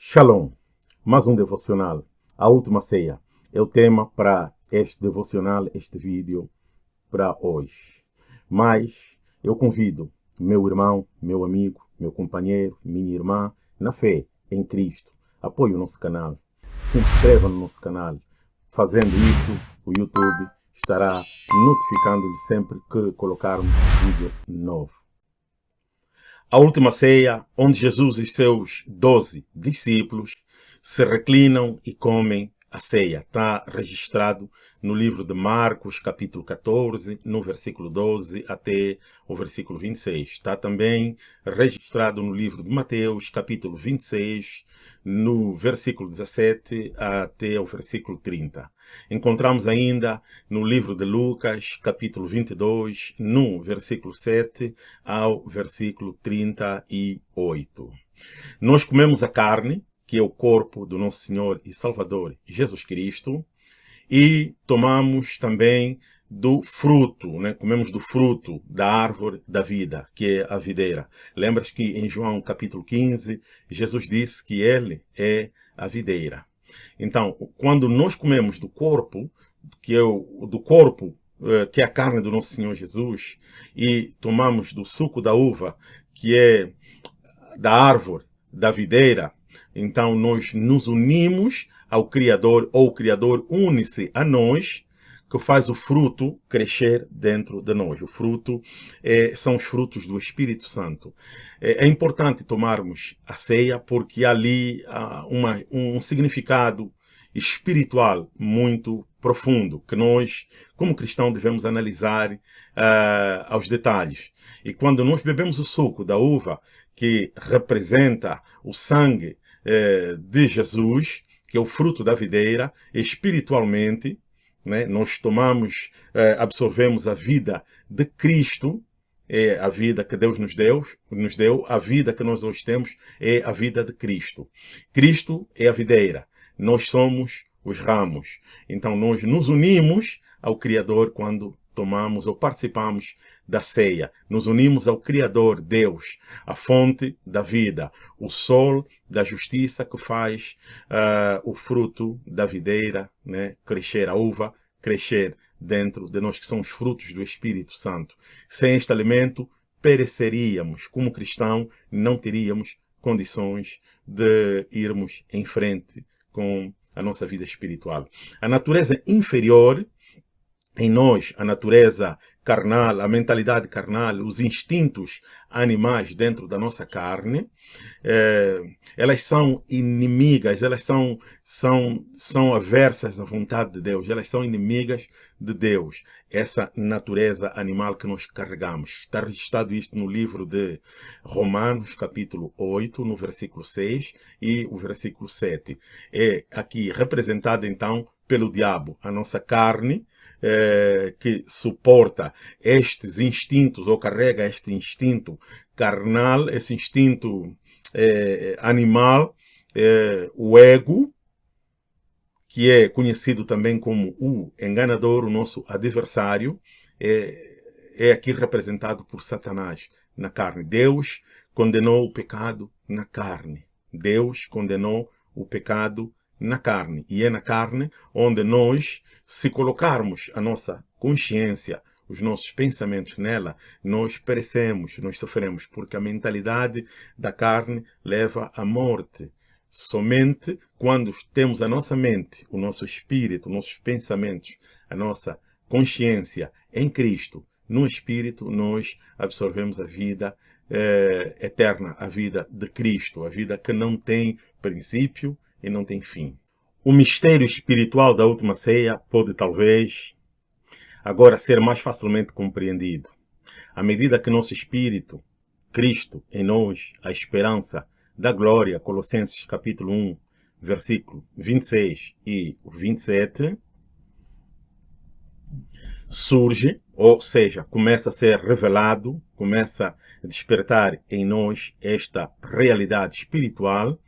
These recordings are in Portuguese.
Shalom, mais um devocional, a última ceia, é o tema para este devocional, este vídeo para hoje. Mas eu convido meu irmão, meu amigo, meu companheiro, minha irmã, na fé em Cristo, apoie o nosso canal, se inscreva no nosso canal. Fazendo isso, o YouTube estará notificando-lhe sempre que colocarmos vídeo novo. A última ceia, onde Jesus e seus doze discípulos se reclinam e comem a ceia. Está registrado no livro de Marcos, capítulo 14, no versículo 12 até o versículo 26. Está também registrado no livro de Mateus, capítulo 26, no versículo 17 até o versículo 30. Encontramos ainda no livro de Lucas, capítulo 22, no versículo 7 ao versículo 38. Nós comemos a carne, que é o corpo do nosso Senhor e Salvador Jesus Cristo, e tomamos também do fruto, né? comemos do fruto da árvore da vida, que é a videira. Lembras que em João capítulo 15, Jesus disse que ele é a videira. Então, quando nós comemos do corpo, que é o do corpo, eh, que é a carne do nosso Senhor Jesus, e tomamos do suco da uva, que é da árvore da videira, então nós nos unimos ao Criador, ou o Criador une-se a nós, que faz o fruto crescer dentro de nós. O fruto é, são os frutos do Espírito Santo. É, é importante tomarmos a ceia porque ali há uma, um significado espiritual muito profundo, que nós, como cristãos, devemos analisar uh, aos detalhes. E quando nós bebemos o suco da uva, que representa o sangue eh, de Jesus, que é o fruto da videira, espiritualmente, né, nós tomamos, eh, absorvemos a vida de Cristo, é a vida que Deus nos deu, nos deu, a vida que nós hoje temos é a vida de Cristo. Cristo é a videira, nós somos os ramos. Então nós nos unimos ao Criador quando tomamos ou participamos da ceia. Nos unimos ao Criador, Deus, a fonte da vida, o sol da justiça que faz uh, o fruto da videira né, crescer, a uva crescer dentro de nós, que são os frutos do Espírito Santo. Sem este alimento, pereceríamos. Como cristão, não teríamos condições de irmos em frente com a nossa vida espiritual. A natureza inferior em nós a natureza carnal, a mentalidade carnal, os instintos animais dentro da nossa carne, é, elas são inimigas, elas são, são, são aversas à vontade de Deus, elas são inimigas de Deus, essa natureza animal que nós carregamos. Está registrado isto no livro de Romanos, capítulo 8, no versículo 6 e o versículo 7. É aqui representado então pelo diabo, a nossa carne, é, que suporta estes instintos ou carrega este instinto carnal, esse instinto é, animal, é, o ego, que é conhecido também como o enganador, o nosso adversário, é, é aqui representado por Satanás na carne. Deus condenou o pecado na carne. Deus condenou o pecado na carne. E é na carne onde nós, se colocarmos a nossa consciência, os nossos pensamentos nela, nós perecemos, nós sofremos, porque a mentalidade da carne leva à morte. Somente quando temos a nossa mente, o nosso espírito, nossos pensamentos, a nossa consciência em Cristo, no Espírito, nós absorvemos a vida eh, eterna, a vida de Cristo, a vida que não tem princípio, e não tem fim. O mistério espiritual da última ceia pode talvez agora ser mais facilmente compreendido. À medida que nosso espírito, Cristo em nós, a esperança da glória, Colossenses capítulo 1, versículo 26 e 27, surge, ou seja, começa a ser revelado, começa a despertar em nós esta realidade espiritual,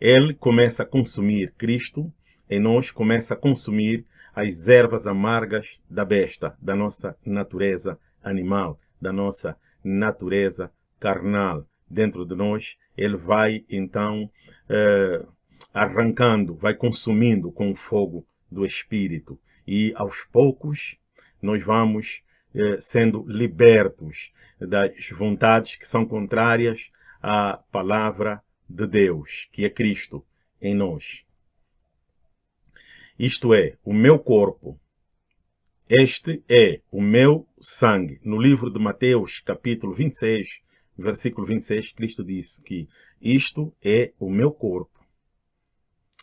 ele começa a consumir Cristo, em nós começa a consumir as ervas amargas da besta, da nossa natureza animal, da nossa natureza carnal. dentro de nós, ele vai então eh, arrancando, vai consumindo com o fogo do Espírito. E aos poucos nós vamos eh, sendo libertos das vontades que são contrárias à palavra de Deus, que é Cristo em nós. Isto é, o meu corpo. Este é o meu sangue. No livro de Mateus, capítulo 26, versículo 26, Cristo disse que isto é o meu corpo.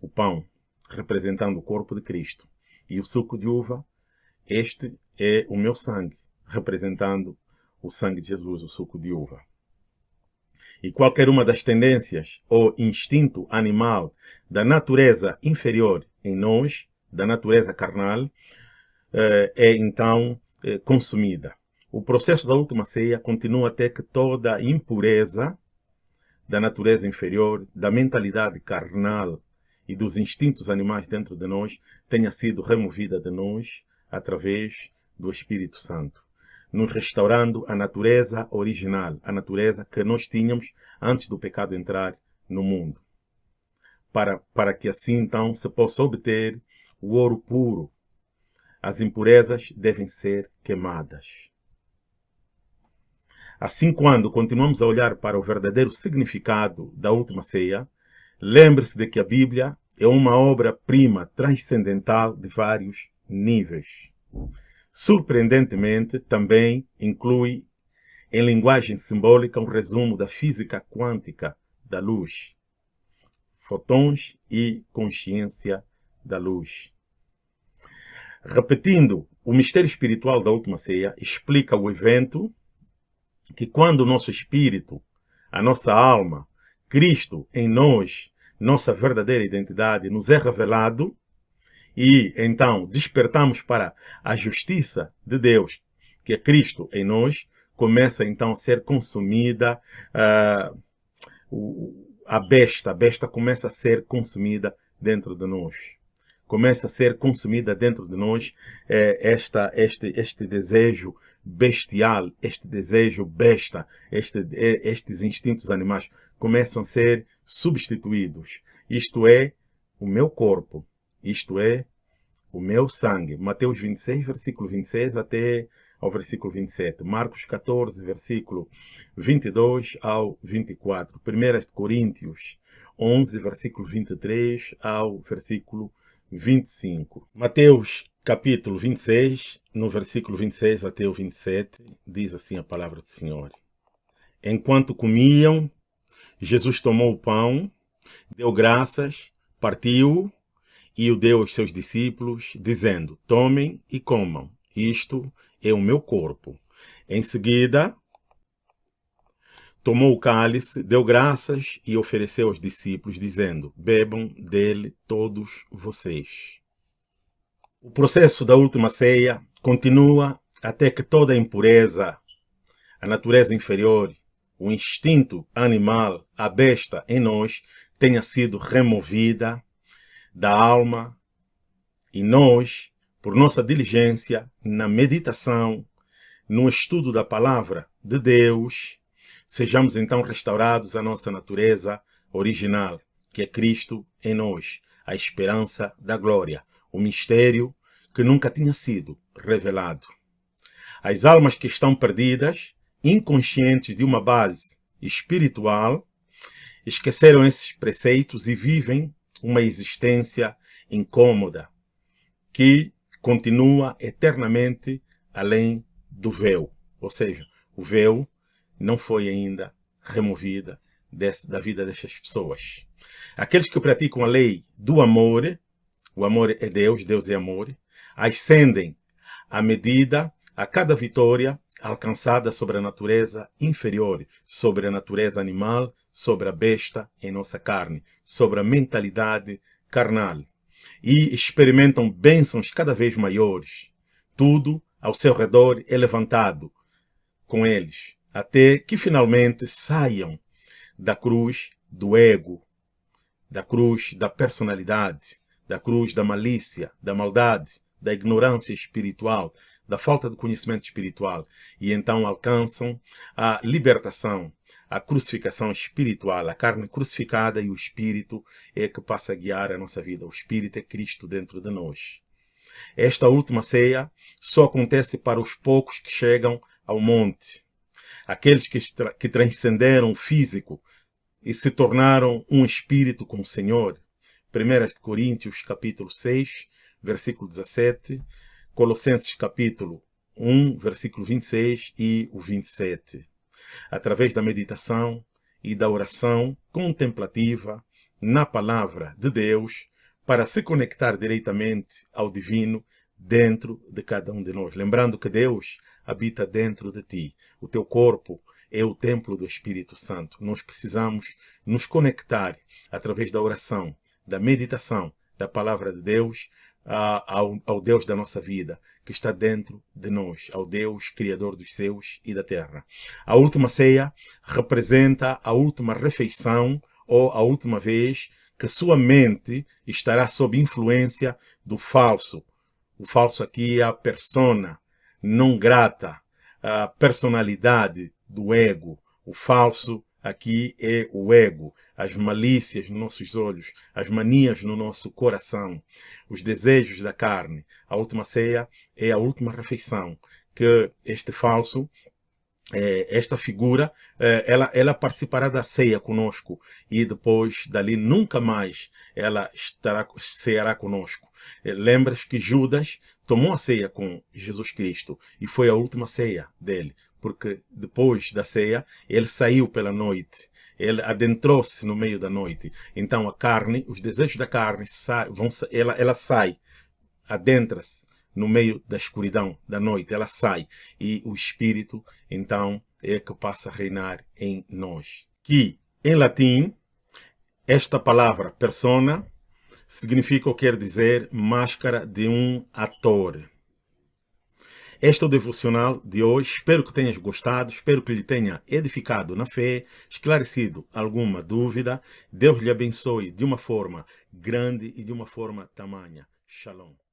O pão, representando o corpo de Cristo. E o suco de uva, este é o meu sangue, representando o sangue de Jesus, o suco de uva. E qualquer uma das tendências ou instinto animal da natureza inferior em nós, da natureza carnal, eh, é então eh, consumida. O processo da última ceia continua até que toda impureza da natureza inferior, da mentalidade carnal e dos instintos animais dentro de nós tenha sido removida de nós através do Espírito Santo, nos restaurando a natureza original, a natureza que nós tínhamos antes do pecado entrar no mundo. Para, para que assim então se possa obter o ouro puro. As impurezas devem ser queimadas. Assim, quando continuamos a olhar para o verdadeiro significado da última ceia, lembre-se de que a Bíblia é uma obra-prima transcendental de vários níveis. Surpreendentemente, também inclui em linguagem simbólica um resumo da física quântica da luz, fotões e consciência da luz. Repetindo, o mistério espiritual da última ceia explica o evento que quando o nosso espírito, a nossa alma, Cristo em nós, nossa verdadeira identidade, nos é revelado, e então despertamos para a justiça de Deus, que é Cristo em nós, começa então a ser consumida uh, a besta, a besta começa a ser consumida dentro de nós. Começa a ser consumida dentro de nós eh, esta, este, este desejo bestial, este desejo besta, este, estes instintos animais começam a ser substituídos. Isto é o meu corpo, isto é o meu sangue. Mateus 26, versículo 26 até ao versículo 27. Marcos 14, versículo 22 ao 24. 1 Coríntios 11, versículo 23 ao versículo 25. Mateus capítulo 26, no versículo 26 até o 27, diz assim a palavra do Senhor. Enquanto comiam, Jesus tomou o pão, deu graças, partiu e o deu aos seus discípulos, dizendo, tomem e comam, isto é o meu corpo. Em seguida, tomou o cálice, deu graças e ofereceu aos discípulos, dizendo, bebam dele todos vocês. O processo da última ceia continua até que toda a impureza, a natureza inferior, o instinto animal, a besta em nós, tenha sido removida da alma e nós, por nossa diligência na meditação, no estudo da palavra de Deus, sejamos então restaurados à nossa natureza original, que é Cristo em nós, a esperança da glória o mistério que nunca tinha sido revelado. As almas que estão perdidas, inconscientes de uma base espiritual, esqueceram esses preceitos e vivem uma existência incômoda, que continua eternamente além do véu. Ou seja, o véu não foi ainda removida desse, da vida dessas pessoas. Aqueles que praticam a lei do amor o amor é Deus, Deus é amor, ascendem à medida, a cada vitória alcançada sobre a natureza inferior, sobre a natureza animal, sobre a besta em nossa carne, sobre a mentalidade carnal. E experimentam bênçãos cada vez maiores. Tudo ao seu redor é levantado com eles, até que finalmente saiam da cruz do ego, da cruz da personalidade, da cruz da malícia, da maldade, da ignorância espiritual, da falta de conhecimento espiritual e então alcançam a libertação, a crucificação espiritual, a carne crucificada e o Espírito é que passa a guiar a nossa vida. O Espírito é Cristo dentro de nós. Esta última ceia só acontece para os poucos que chegam ao monte. Aqueles que, que transcenderam o físico e se tornaram um espírito com o Senhor. 1 Coríntios capítulo 6, versículo 17, Colossenses capítulo 1, versículo 26 e o 27. Através da meditação e da oração contemplativa na palavra de Deus, para se conectar diretamente ao divino dentro de cada um de nós. Lembrando que Deus habita dentro de ti. O teu corpo é o templo do Espírito Santo. Nós precisamos nos conectar através da oração, da meditação, da palavra de Deus, ao, ao, Deus da nossa vida, que está dentro de nós, ao Deus Criador dos céus e da terra. A última ceia representa a última refeição ou a última vez que sua mente estará sob influência do falso. O falso aqui é a persona não grata, a personalidade do ego. O falso aqui é o ego, as malícias nos nossos olhos, as manias no nosso coração, os desejos da carne. A última ceia é a última refeição que este falso é, esta figura, é, ela, ela participará da ceia conosco e depois dali nunca mais ela estará, ceará conosco. É, lembras que Judas tomou a ceia com Jesus Cristo e foi a última ceia dele, porque depois da ceia ele saiu pela noite, ele adentrou-se no meio da noite. Então a carne, os desejos da carne, vão, ela, ela sai, adentra-se no meio da escuridão da noite, ela sai e o Espírito, então, é que passa a reinar em nós. Que, em latim, esta palavra persona significa ou quer dizer máscara de um ator. Este é o devocional de hoje. Espero que tenhas gostado, espero que lhe tenha edificado na fé, esclarecido alguma dúvida. Deus lhe abençoe de uma forma grande e de uma forma tamanha. Shalom.